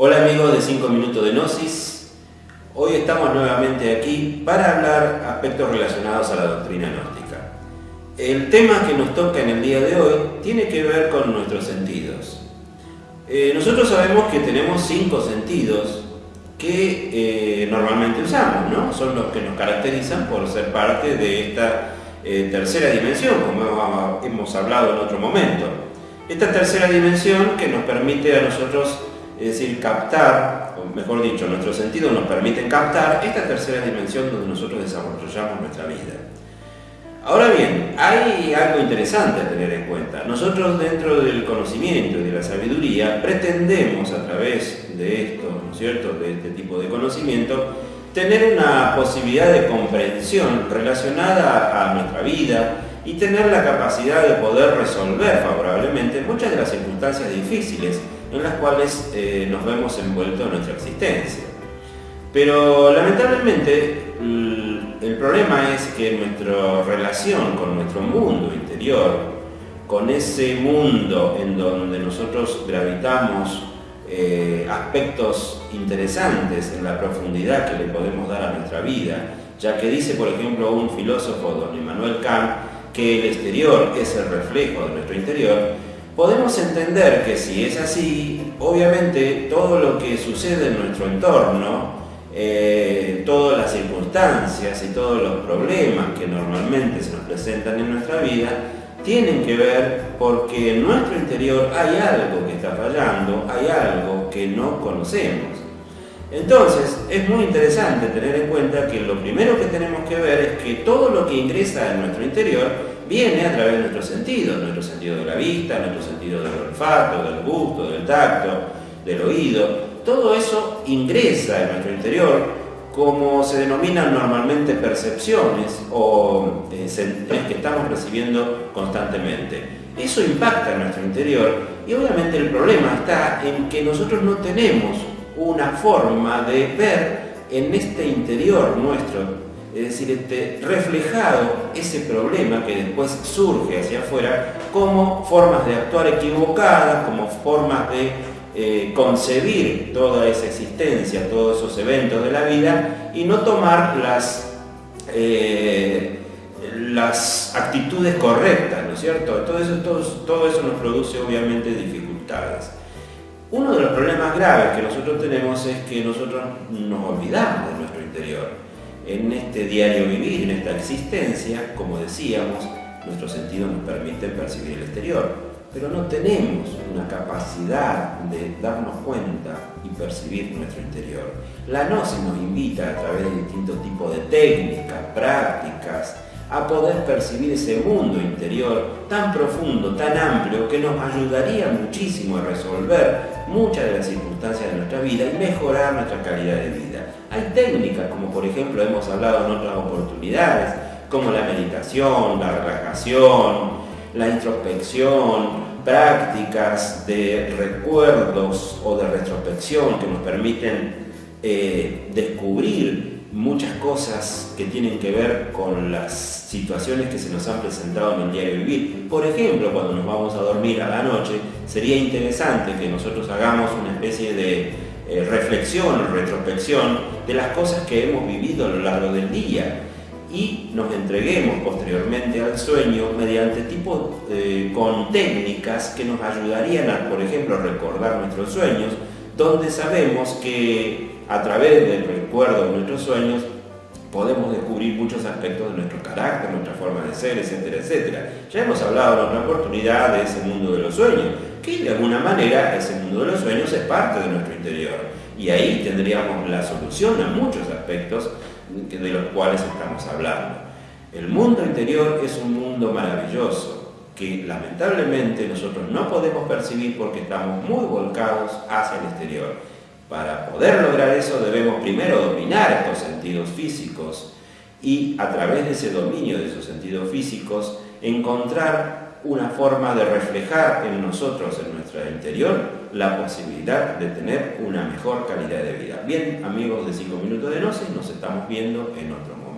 Hola amigos de 5 minutos de Gnosis. Hoy estamos nuevamente aquí para hablar aspectos relacionados a la doctrina gnóstica. El tema que nos toca en el día de hoy tiene que ver con nuestros sentidos. Eh, nosotros sabemos que tenemos cinco sentidos que eh, normalmente usamos, ¿no? Son los que nos caracterizan por ser parte de esta eh, tercera dimensión, como hemos hablado en otro momento. Esta tercera dimensión que nos permite a nosotros es decir, captar, o mejor dicho, nuestros sentidos nos permiten captar esta tercera dimensión donde nosotros desarrollamos nuestra vida. Ahora bien, hay algo interesante a tener en cuenta. Nosotros dentro del conocimiento y de la sabiduría pretendemos a través de esto, ¿no es cierto?, de este tipo de conocimiento, tener una posibilidad de comprensión relacionada a nuestra vida y tener la capacidad de poder resolver favorablemente muchas de las circunstancias difíciles en las cuales eh, nos vemos envueltos en nuestra existencia. Pero lamentablemente el problema es que nuestra relación con nuestro mundo interior, con ese mundo en donde nosotros gravitamos eh, aspectos interesantes en la profundidad que le podemos dar a nuestra vida, ya que dice, por ejemplo, un filósofo, don Immanuel Kant, que el exterior es el reflejo de nuestro interior, podemos entender que si es así, obviamente todo lo que sucede en nuestro entorno, eh, todas las circunstancias y todos los problemas que normalmente se nos presentan en nuestra vida, tienen que ver porque en nuestro interior hay algo que está fallando, hay algo que no conocemos. Entonces, es muy interesante tener en cuenta que lo primero que tenemos que ver es que todo lo que ingresa en nuestro interior viene a través de nuestros sentidos, nuestro sentido de la vista, nuestro sentido del olfato, del gusto, del tacto, del oído. Todo eso ingresa en nuestro interior como se denominan normalmente percepciones o eh, que estamos recibiendo constantemente. Eso impacta en nuestro interior y obviamente el problema está en que nosotros no tenemos una forma de ver en este interior nuestro es decir, este, reflejado ese problema que después surge hacia afuera como formas de actuar equivocadas, como formas de eh, concebir toda esa existencia, todos esos eventos de la vida y no tomar las, eh, las actitudes correctas, ¿no es cierto? Todo eso, todo, todo eso nos produce obviamente dificultades. Uno de los problemas graves que nosotros tenemos es que nosotros nos olvidamos de nuestro interior en este diario vivir, en esta existencia, como decíamos, nuestros sentidos nos permiten percibir el exterior, pero no tenemos una capacidad de darnos cuenta y percibir nuestro interior. La gnosis nos invita a través de distintos tipos de técnicas, prácticas, a poder percibir ese mundo interior tan profundo, tan amplio, que nos ayudaría muchísimo a resolver muchas de las circunstancias de nuestra vida y mejorar nuestra calidad de vida. Hay técnicas, como por ejemplo hemos hablado en otras oportunidades, como la meditación, la relajación, la introspección, prácticas de recuerdos o de retrospección que nos permiten eh, descubrir muchas cosas que tienen que ver con las situaciones que se nos han presentado en el diario vivir. Por ejemplo, cuando nos vamos a dormir a la noche, sería interesante que nosotros hagamos una especie de eh, reflexión retrospección de las cosas que hemos vivido a lo largo del día y nos entreguemos posteriormente al sueño mediante tipo eh, con técnicas que nos ayudarían a, por ejemplo, recordar nuestros sueños, donde sabemos que a través del recuerdo de nuestros sueños podemos descubrir muchos aspectos de nuestro carácter, nuestra forma de ser, etcétera, etcétera. Ya hemos hablado en otra oportunidad de ese mundo de los sueños, que de alguna manera ese mundo de los sueños es parte de nuestro interior. Y ahí tendríamos la solución a muchos aspectos de los cuales estamos hablando. El mundo interior es un mundo maravilloso que lamentablemente nosotros no podemos percibir porque estamos muy volcados hacia el exterior. Para poder lograr eso debemos primero dominar estos sentidos físicos y a través de ese dominio de esos sentidos físicos encontrar una forma de reflejar en nosotros, en nuestro interior, la posibilidad de tener una mejor calidad de vida. Bien, amigos de 5 minutos de Gnosis, nos estamos viendo en otro momento.